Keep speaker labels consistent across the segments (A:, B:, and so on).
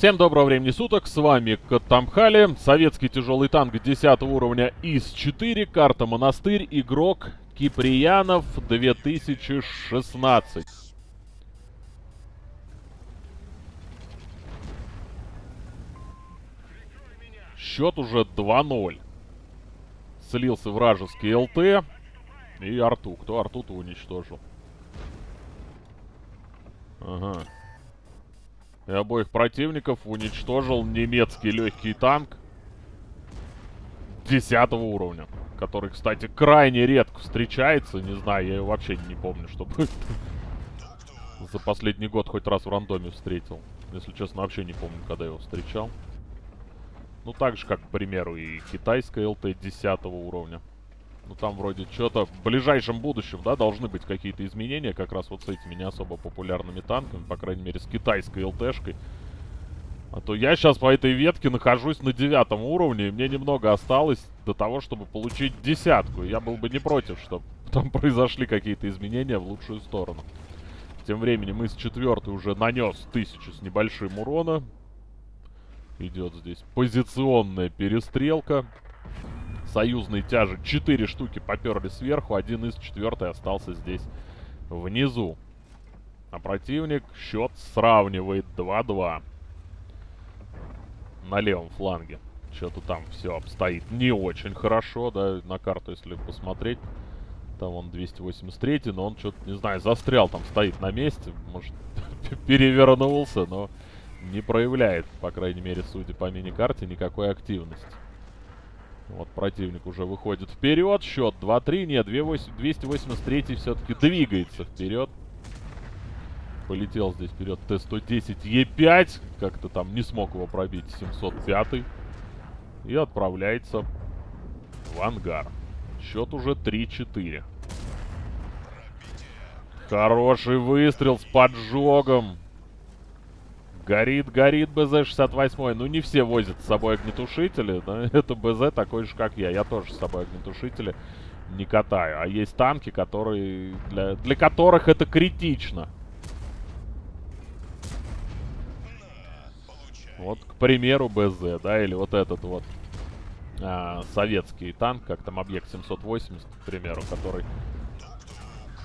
A: Всем доброго времени суток, с вами Катамхали, советский тяжелый танк 10 уровня ИС-4, карта Монастырь, игрок Киприянов 2016. Счет уже 2-0. Слился вражеский ЛТ и Арту. Кто Арту-то уничтожил? Ага. И обоих противников уничтожил немецкий легкий танк 10 уровня. Который, кстати, крайне редко встречается. Не знаю, я вообще не помню, чтобы за последний год хоть раз в рандоме встретил. Если честно, вообще не помню, когда его встречал. Ну, так же, как, к примеру, и китайская ЛТ 10 уровня. Ну, там вроде что-то в ближайшем будущем, да, должны быть какие-то изменения как раз вот с этими не особо популярными танками, по крайней мере, с китайской ЛТшкой. А то я сейчас по этой ветке нахожусь на девятом уровне, и мне немного осталось до того, чтобы получить десятку. Я был бы не против, чтобы там произошли какие-то изменения в лучшую сторону. Тем временем с четвертой уже нанес тысячу с небольшим урона. Идет здесь позиционная перестрелка. Союзные тяжи 4 штуки поперли сверху, один из четвертой остался здесь внизу. А противник счет сравнивает 2-2. На левом фланге. Что-то там все обстоит не очень хорошо, да, на карту, если посмотреть. Там он 283, но он что-то, не знаю, застрял там, стоит на месте. Может, перевернулся, но не проявляет, по крайней мере, судя по мини-карте, никакой активности. Вот противник уже выходит вперед. Счет 2-3. Нет, 283 все-таки двигается вперед. Полетел здесь вперед Т-110Е5. Как-то там не смог его пробить 705. И отправляется в ангар. Счет уже 3-4. Хороший выстрел с поджогом. Горит, горит БЗ-68. Ну, не все возят с собой огнетушители. Но это БЗ такой же, как я. Я тоже с собой огнетушители не катаю. А есть танки, которые для, для которых это критично. Вот, к примеру, БЗ, да, или вот этот вот а, советский танк, как там объект 780, к примеру, который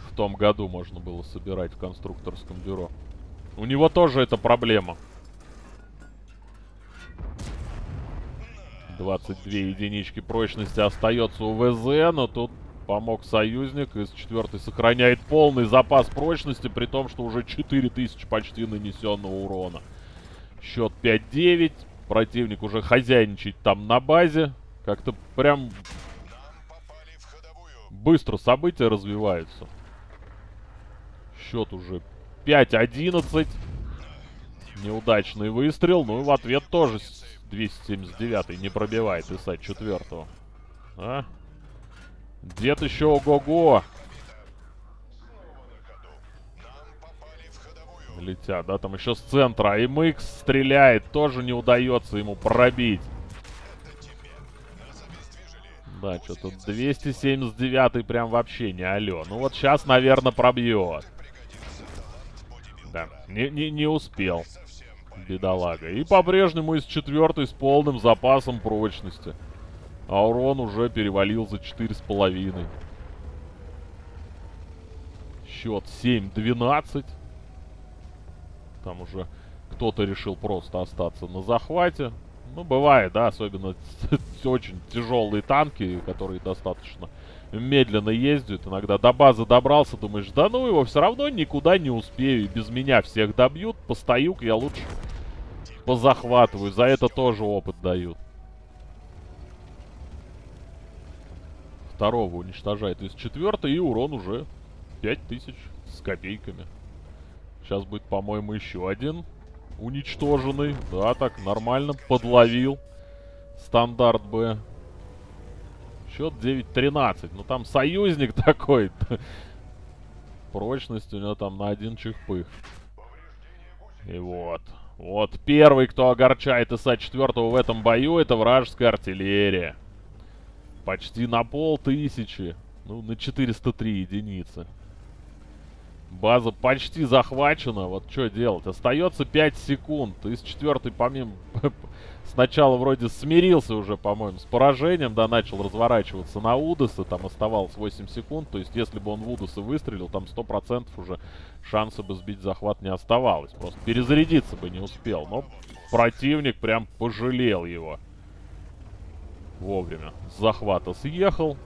A: в том году можно было собирать в конструкторском бюро. У него тоже это проблема. 22 единички прочности остается у ВЗ, но тут помог союзник. Из четвертой сохраняет полный запас прочности, при том, что уже 4000 почти нанесенного урона. Счет 5-9. Противник уже хозяйничает там на базе. Как-то прям быстро события развиваются. Счет уже 5-11. Неудачный выстрел. Ну и в ответ тоже 279 не пробивает Исать четвертого. А? Дед еще ого-го. Летят, да, там еще с центра. А МХ стреляет, тоже не удается ему пробить. Да, что-то 279 прям вообще не алё. Ну вот сейчас, наверное, пробьет. Да, не, не, не успел. Бедолага. И по-прежнему из четвертой с полным запасом прочности. А урон уже перевалил за 4,5. Счет 7-12. Там уже кто-то решил просто остаться на захвате. Ну, бывает, да, особенно очень тяжелые танки, которые достаточно медленно ездят. Иногда до базы добрался, думаешь, да ну его, все равно никуда не успею. Без меня всех добьют, постою я лучше позахватываю. За это тоже опыт дают. Второго уничтожает из четвертой, и урон уже 5000 с копейками. Сейчас будет, по-моему, еще один уничтоженный. Да, так, нормально, подловил. Стандарт Б. Счет 9-13. Ну, там союзник такой. Прочность у него там на один чихпых. И вот. Вот первый, кто огорчает ИСа-4 в этом бою, это вражеская артиллерия. Почти на пол тысячи. Ну, на 403 единицы. База почти захвачена. Вот что делать? Остается 5 секунд. Из четвертой, помимо... Сначала вроде смирился уже, по-моему, с поражением, да, начал разворачиваться на Удоса. Там оставалось 8 секунд. То есть, если бы он в Удоса выстрелил, там 100% уже шанса бы сбить захват не оставалось. Просто перезарядиться бы не успел. Но противник прям пожалел его. Вовремя. С захвата съехал.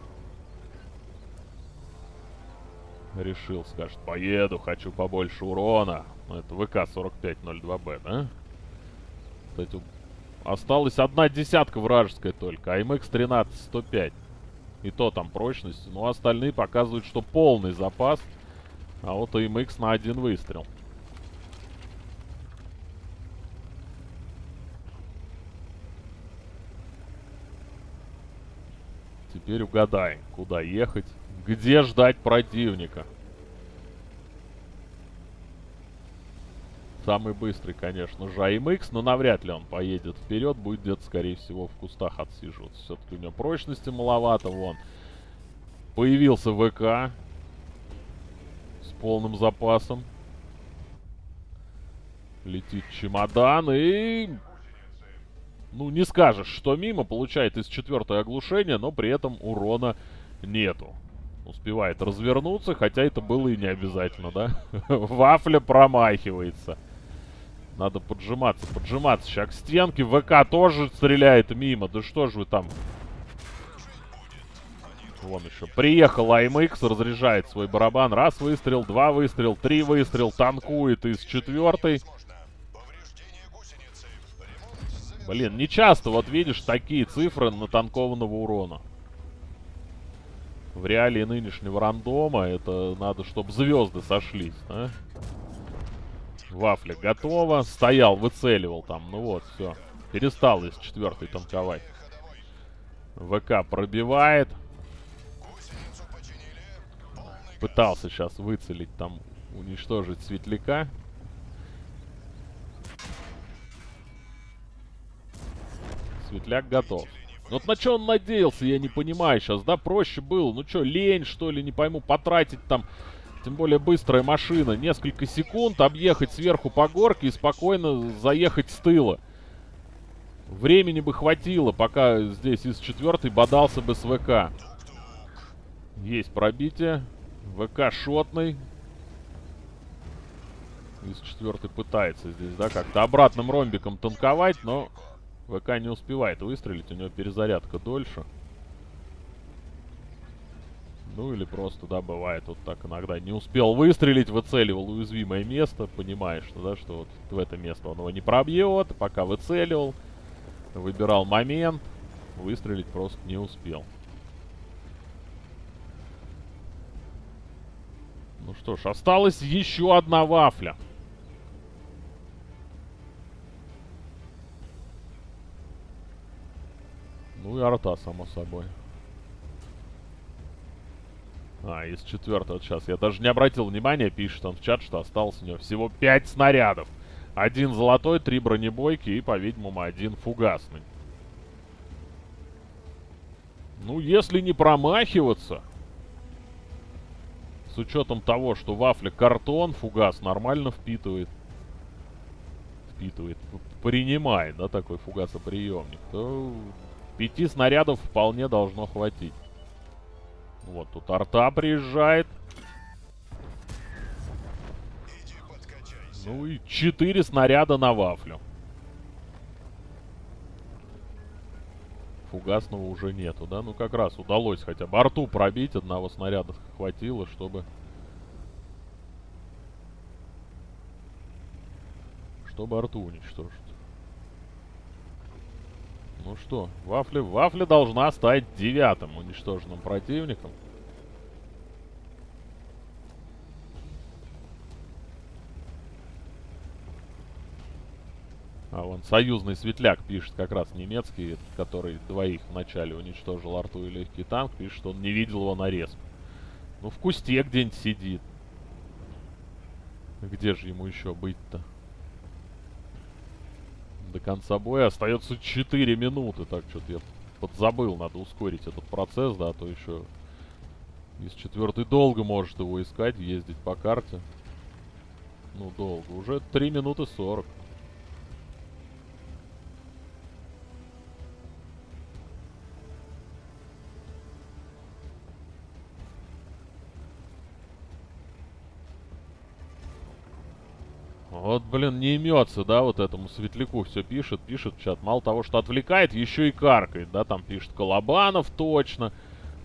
A: Решил, скажет, поеду, хочу побольше урона. Ну, это ВК-4502Б, да? Кстати, осталась одна десятка вражеская только, а МХ-13-105. И то там прочность. Ну, остальные показывают, что полный запас. А вот АМХ на один выстрел. Теперь угадаем, куда ехать. Где ждать противника? Самый быстрый, конечно же, АМХ, но навряд ли он поедет вперед. Будет где-то, скорее всего, в кустах отсиживаться. Все-таки у него прочности маловато, вон. Появился ВК. С полным запасом. Летит чемодан и... Ну, не скажешь, что мимо. Получает из четвертой оглушения, но при этом урона нету успевает развернуться, хотя это было и не обязательно, да? Вафля промахивается. Надо поджиматься, поджиматься. Сейчас к стенке. ВК тоже стреляет мимо. Да что же вы там... Вон еще. Приехал АМХ, разряжает свой барабан. Раз выстрел, два выстрел, три выстрел. Танкует из четвертой. Блин, не часто вот видишь такие цифры натанкованного урона в реалии нынешнего рандома это надо, чтобы звезды сошлись, а? Вафля готова. Стоял, выцеливал там. Ну вот, все. Перестал из четвертой танковать. ВК пробивает. Пытался сейчас выцелить там, уничтожить светляка. Светляк готов. Ну вот на что он надеялся, я не понимаю сейчас, да? Проще было. Ну что, лень, что ли, не пойму, потратить там... Тем более быстрая машина. Несколько секунд, объехать сверху по горке и спокойно заехать с тыла. Времени бы хватило, пока здесь из четвертой бодался бы с ВК. Есть пробитие. ВК шотный. Из четвертой пытается здесь, да, как-то обратным ромбиком танковать, но ВК не успевает выстрелить, у него перезарядка дольше. Ну или просто, да, бывает вот так иногда. Не успел выстрелить, выцеливал уязвимое место, понимаешь, ну, да, что вот в это место он его не пробьет, пока выцеливал, выбирал момент, выстрелить просто не успел. Ну что ж, осталась еще одна вафля. Ну и арта, само собой. А, из четвертого сейчас. Я даже не обратил внимания, пишет он в чат, что осталось у него всего 5 снарядов. Один золотой, три бронебойки и, по-видимому, один фугасный. Ну, если не промахиваться, с учетом того, что вафля картон, фугас нормально впитывает. Впитывает, принимает, да, такой фугасоприемник, то Пяти снарядов вполне должно хватить. Вот тут арта приезжает. Ну и четыре снаряда на вафлю. Фугасного уже нету, да? Ну как раз удалось хотя бы арту пробить. Одного снаряда хватило, чтобы... Чтобы арту уничтожить. Ну что, Вафля, Вафля должна стать девятым уничтоженным противником. А вон союзный светляк пишет, как раз немецкий, который двоих вначале уничтожил арту и легкий танк, пишет, что он не видел его нарез. Ну, в кусте где-нибудь сидит. Где же ему еще быть-то? До конца боя остается 4 минуты. Так, что-то я подзабыл. Надо ускорить этот процесс, да, а то еще из четвертой долго может его искать, ездить по карте. Ну, долго. Уже 3 минуты 40. Блин, не имется, да, вот этому светляку все пишет, пишет в чат. Мало того, что отвлекает, еще и каркает, да, там пишет Колобанов точно.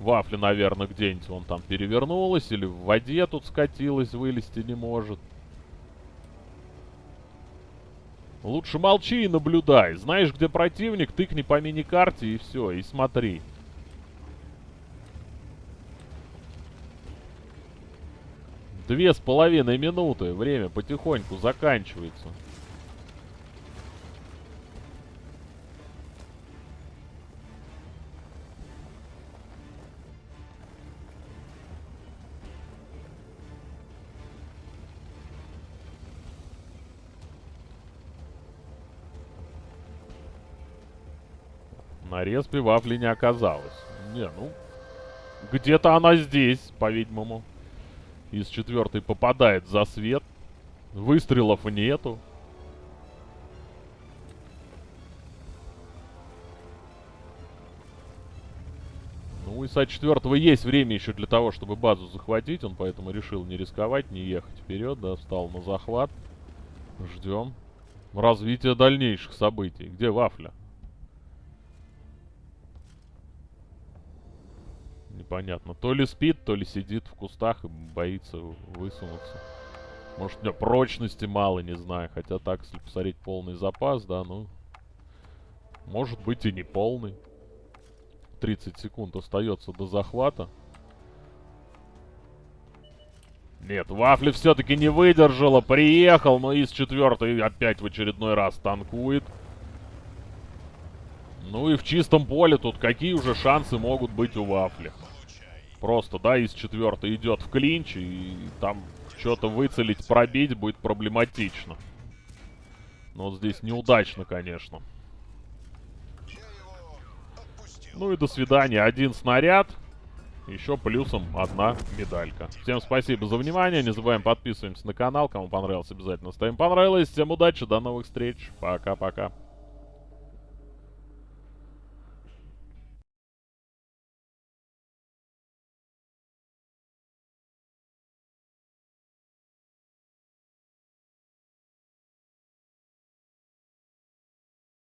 A: Вафля, наверное, где-нибудь вон там перевернулась или в воде тут скатилась, вылезти не может. Лучше молчи и наблюдай. Знаешь, где противник, тыкни по мини-карте и все, и смотри. Две с половиной минуты. Время потихоньку заканчивается. На респе вафли не оказалось. Не, ну... Где-то она здесь, по-видимому. Из четвертой попадает за свет. Выстрелов нету. Ну, и с четвертого есть время еще для того, чтобы базу захватить. Он поэтому решил не рисковать, не ехать вперед, да, встал на захват. Ждем развития дальнейших событий. Где вафля? Непонятно. То ли спит, то ли сидит в кустах и боится высунуться. Может, у него прочности мало, не знаю. Хотя так, если посмотреть полный запас, да, ну... Может быть и не полный. 30 секунд остается до захвата. Нет, Вафли все-таки не выдержала. Приехал, но из четвертой опять в очередной раз танкует. Ну и в чистом поле тут какие уже шансы могут быть у Вафли? Просто, да, из четвертой идет в клинч, и там что-то выцелить, пробить будет проблематично. Но вот здесь неудачно, конечно. Ну и до свидания. Один снаряд. Еще плюсом одна медалька. Всем спасибо за внимание. Не забываем подписываемся на канал. Кому понравилось, обязательно ставим понравилось. Всем удачи, до новых встреч. Пока-пока.